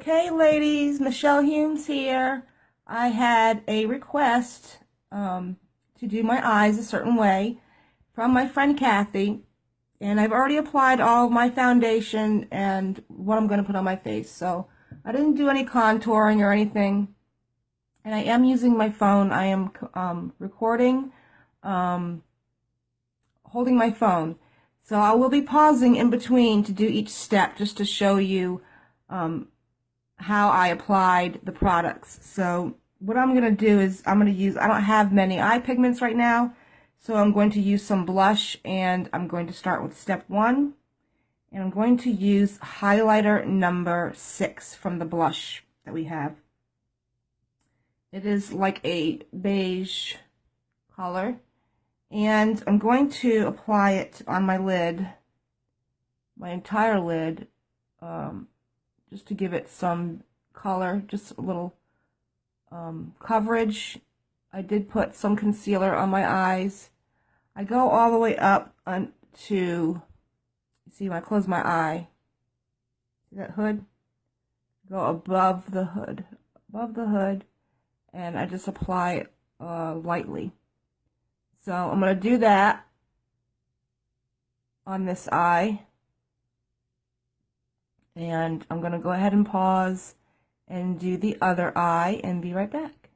Okay, ladies, Michelle Humes here. I had a request um, to do my eyes a certain way from my friend Kathy, and I've already applied all my foundation and what I'm going to put on my face. So I didn't do any contouring or anything, and I am using my phone. I am um, recording, um, holding my phone. So I will be pausing in between to do each step just to show you um, how I applied the products. So what I'm going to do is I'm going to use, I don't have many eye pigments right now, so I'm going to use some blush and I'm going to start with step one. And I'm going to use highlighter number six from the blush that we have. It is like a beige color. And I'm going to apply it on my lid, my entire lid, um, just to give it some color, just a little um, coverage. I did put some concealer on my eyes. I go all the way up to, see when I close my eye, see that hood? Go above the hood, above the hood, and I just apply it uh, lightly. So I'm going to do that on this eye. And I'm going to go ahead and pause and do the other eye and be right back.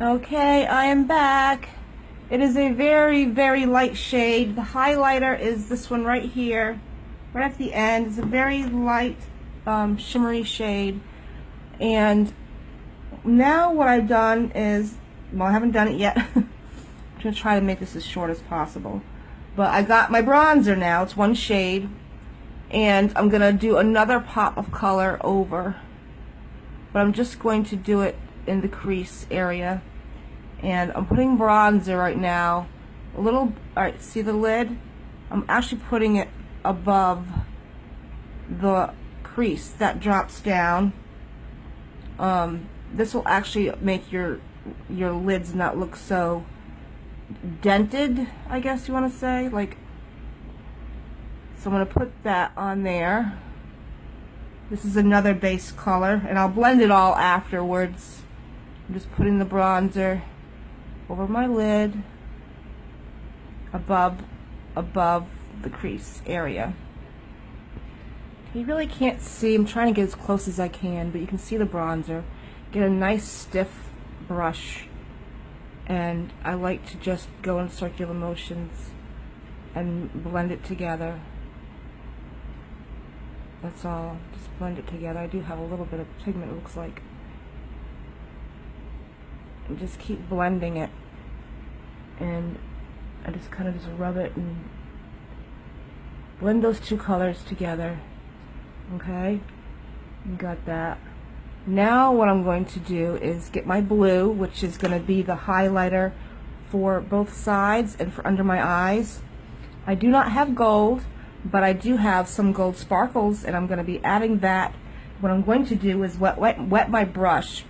Okay, I am back. It is a very, very light shade. The highlighter is this one right here, right at the end. It's a very light, um, shimmery shade. And now what I've done is, well, I haven't done it yet. I'm going to try to make this as short as possible. But I got my bronzer now. It's one shade and I'm gonna do another pop of color over. But I'm just going to do it in the crease area. And I'm putting bronzer right now. A little alright see the lid? I'm actually putting it above the crease that drops down. Um, this will actually make your your lids not look so dented I guess you want to say. Like so I'm going to put that on there. This is another base color, and I'll blend it all afterwards. I'm just putting the bronzer over my lid, above, above the crease area. You really can't see, I'm trying to get as close as I can, but you can see the bronzer. Get a nice stiff brush, and I like to just go in circular motions and blend it together. That's all. Just blend it together. I do have a little bit of pigment, it looks like. And just keep blending it. And I just kind of just rub it and blend those two colors together. Okay? You got that. Now what I'm going to do is get my blue, which is going to be the highlighter for both sides and for under my eyes. I do not have gold, but I do have some gold sparkles and I'm going to be adding that. What I'm going to do is wet, wet, wet my brush,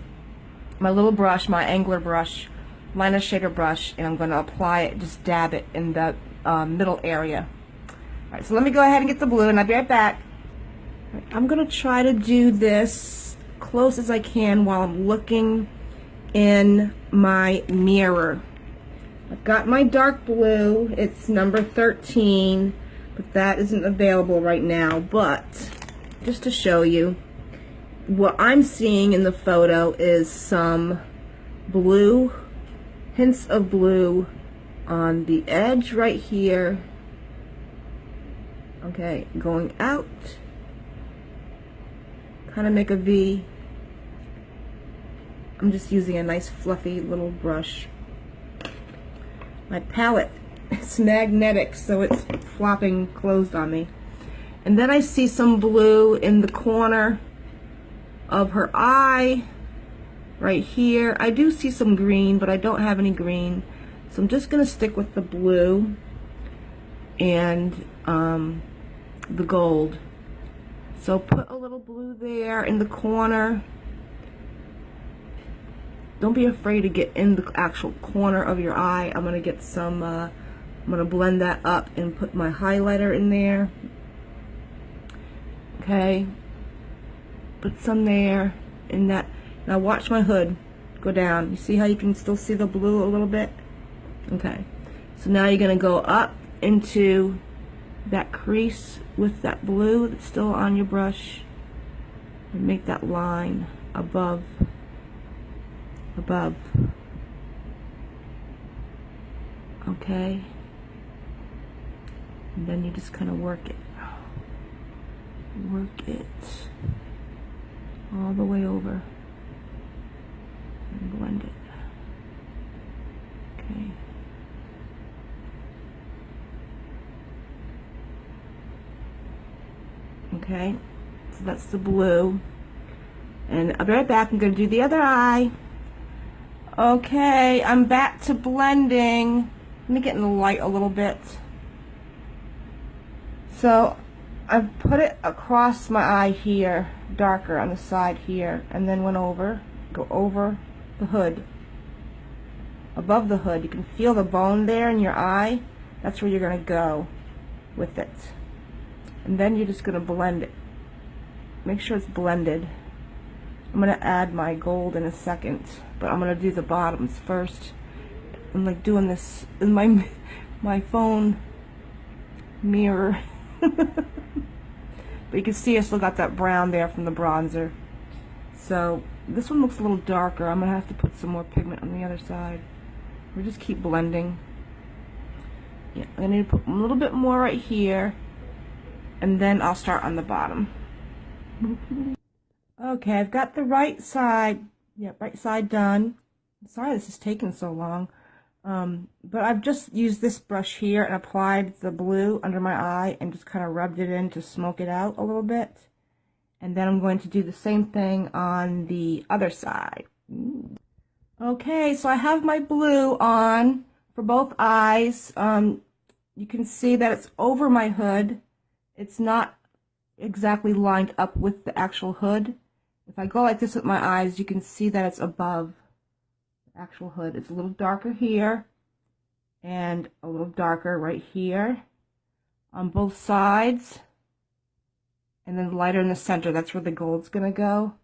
my little brush, my angler brush, liner shader brush, and I'm going to apply it, just dab it in the um, middle area. Alright, so let me go ahead and get the blue and I'll be right back. Right, I'm going to try to do this close as I can while I'm looking in my mirror. I've got my dark blue, it's number 13 but that isn't available right now but just to show you what I'm seeing in the photo is some blue hints of blue on the edge right here. Okay going out. Kind of make a V. I'm just using a nice fluffy little brush. My palette it's magnetic, so it's flopping closed on me. And then I see some blue in the corner of her eye, right here. I do see some green, but I don't have any green. So I'm just going to stick with the blue and um, the gold. So put a little blue there in the corner. Don't be afraid to get in the actual corner of your eye. I'm going to get some uh, I'm going to blend that up and put my highlighter in there. Okay. put some there in that. Now watch my hood go down. You see how you can still see the blue a little bit? Okay. So now you're going to go up into that crease with that blue that's still on your brush and make that line above above okay and then you just kind of work it. Work it all the way over. And blend it. Okay. Okay. So that's the blue. And I'll be right back. I'm gonna do the other eye. Okay. I'm back to blending. Let me get in the light a little bit so I've put it across my eye here darker on the side here and then went over go over the hood. Above the hood you can feel the bone there in your eye. That's where you're gonna go with it. And then you're just going to blend it. Make sure it's blended. I'm going to add my gold in a second but I'm going to do the bottoms first. I'm like doing this in my my phone mirror but you can see I still got that brown there from the bronzer so this one looks a little darker I'm gonna have to put some more pigment on the other side we just keep blending yeah, I need to put a little bit more right here and then I'll start on the bottom. Okay, I've got the right side, yeah, right side done. Sorry this is taking so long. Um, but I've just used this brush here and applied the blue under my eye and just kind of rubbed it in to smoke it out a little bit. And then I'm going to do the same thing on the other side. Okay, so I have my blue on for both eyes. Um, you can see that it's over my hood it's not exactly lined up with the actual hood. If I go like this with my eyes, you can see that it's above actual hood. It's a little darker here and a little darker right here on both sides and then lighter in the center. That's where the gold's going to go.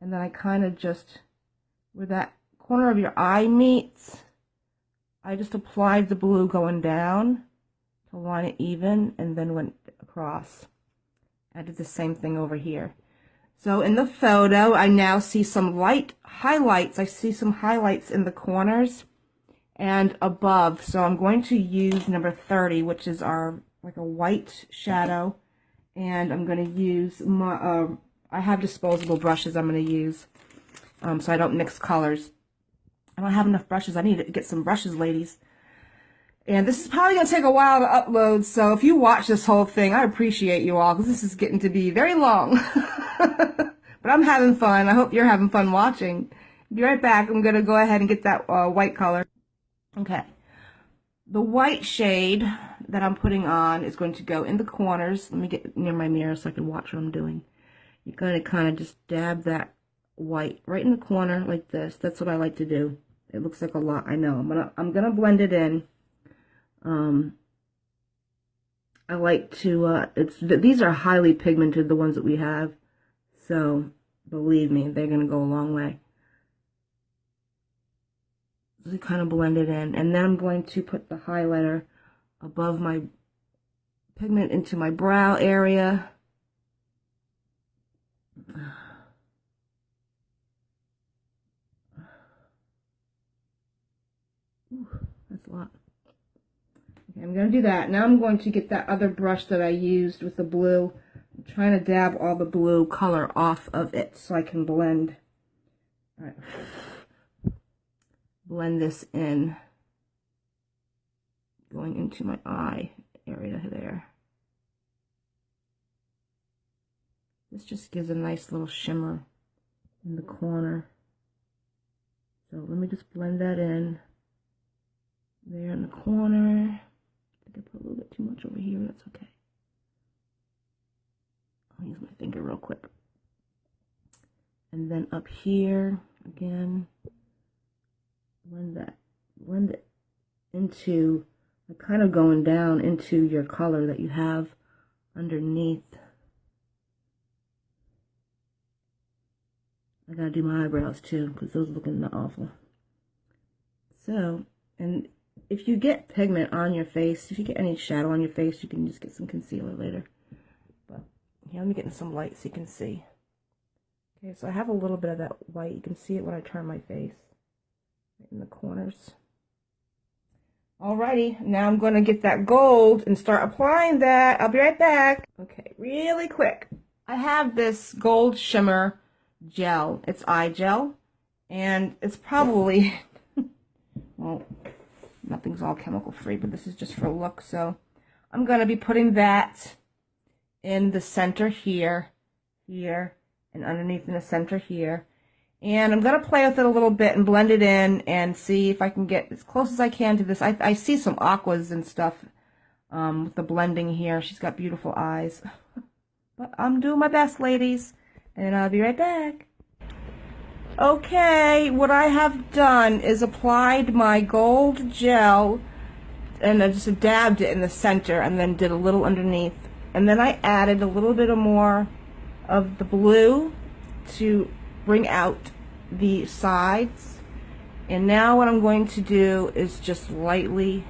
And then I kind of just, where that corner of your eye meets, I just applied the blue going down to line it even and then went across. I did the same thing over here. So in the photo, I now see some light highlights. I see some highlights in the corners and above. So I'm going to use number 30, which is our like a white shadow. And I'm going to use my, uh, I have disposable brushes I'm going to use. Um, so I don't mix colors. I don't have enough brushes. I need to get some brushes, ladies. And this is probably going to take a while to upload, so if you watch this whole thing, I appreciate you all, because this is getting to be very long. but I'm having fun. I hope you're having fun watching. Be right back. I'm going to go ahead and get that uh, white color. Okay. The white shade that I'm putting on is going to go in the corners. Let me get near my mirror so I can watch what I'm doing. You're going to kind of just dab that white right in the corner like this. That's what I like to do. It looks like a lot. I know. I'm going to I'm going to blend it in. Um, I like to, uh, it's, these are highly pigmented, the ones that we have. So, believe me, they're going to go a long way. So kind of blend it in. And then I'm going to put the highlighter above my pigment into my brow area. Ooh, that's a lot. I'm going to do that. Now I'm going to get that other brush that I used with the blue. I'm trying to dab all the blue color off of it so I can blend. All right. Blend this in. Going into my eye area there. This just gives a nice little shimmer in the corner. So let me just blend that in there in the corner. Put a little bit too much over here. That's okay. I'll use my finger real quick. And then up here, again, blend that, blend it into, kind of going down into your color that you have underneath I gotta do my eyebrows too, because those are looking awful. So, and if you get pigment on your face, if you get any shadow on your face, you can just get some concealer later. But here, let me get in some light so you can see. Okay, so I have a little bit of that white. You can see it when I turn my face. Right in the corners. Alrighty, now I'm going to get that gold and start applying that. I'll be right back. Okay, really quick. I have this gold shimmer gel. It's eye gel. And it's probably, well, nothing's all chemical free, but this is just for look. So I'm going to be putting that in the center here, here, and underneath in the center here. And I'm going to play with it a little bit and blend it in and see if I can get as close as I can to this. I, I see some aquas and stuff um, with the blending here. She's got beautiful eyes. but I'm doing my best, ladies. And I'll be right back. Okay, what I have done is applied my gold gel and I just dabbed it in the center and then did a little underneath. And then I added a little bit of more of the blue to bring out the sides. And now what I'm going to do is just lightly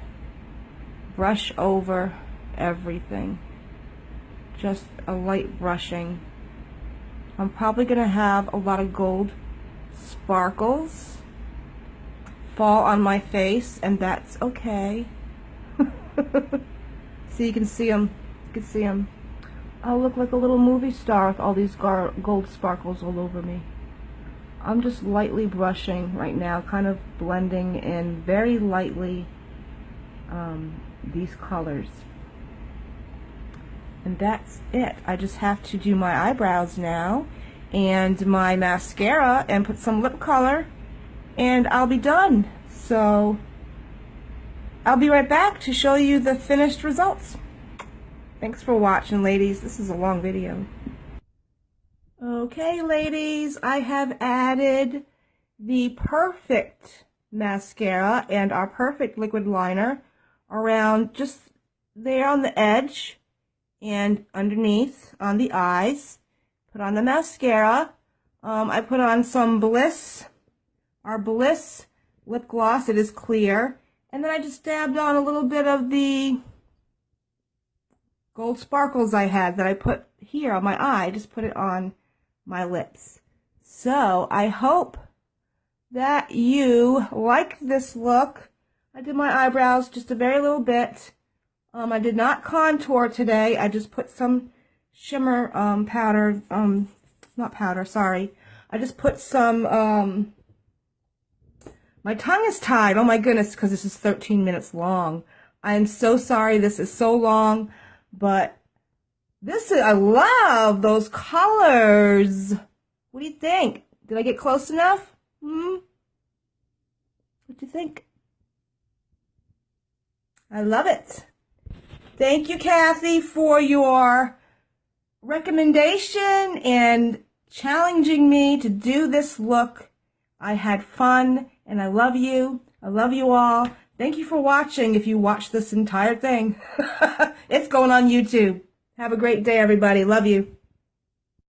brush over everything. Just a light brushing. I'm probably going to have a lot of gold sparkles fall on my face and that's okay. so you can see them. You can see them. I look like a little movie star with all these gold sparkles all over me. I'm just lightly brushing right now, kind of blending in very lightly um, these colors. And that's it. I just have to do my eyebrows now and my mascara and put some lip color and I'll be done. So I'll be right back to show you the finished results. Thanks for watching, ladies. This is a long video. Okay, ladies, I have added the perfect mascara and our perfect liquid liner around just there on the edge and underneath on the eyes. Put on the mascara. Um, I put on some Bliss, our Bliss lip gloss. It is clear. And then I just dabbed on a little bit of the gold sparkles I had that I put here on my eye. I Just put it on my lips. So I hope that you like this look. I did my eyebrows just a very little bit. Um, I did not contour today. I just put some shimmer um, powder, um, not powder, sorry. I just put some, um, my tongue is tied. Oh my goodness, because this is 13 minutes long. I am so sorry this is so long, but this is, I love those colors. What do you think? Did I get close enough? Hmm? What do you think? I love it. Thank you, Kathy, for your recommendation and challenging me to do this look. I had fun and I love you. I love you all. Thank you for watching if you watch this entire thing. it's going on YouTube. Have a great day, everybody. Love you.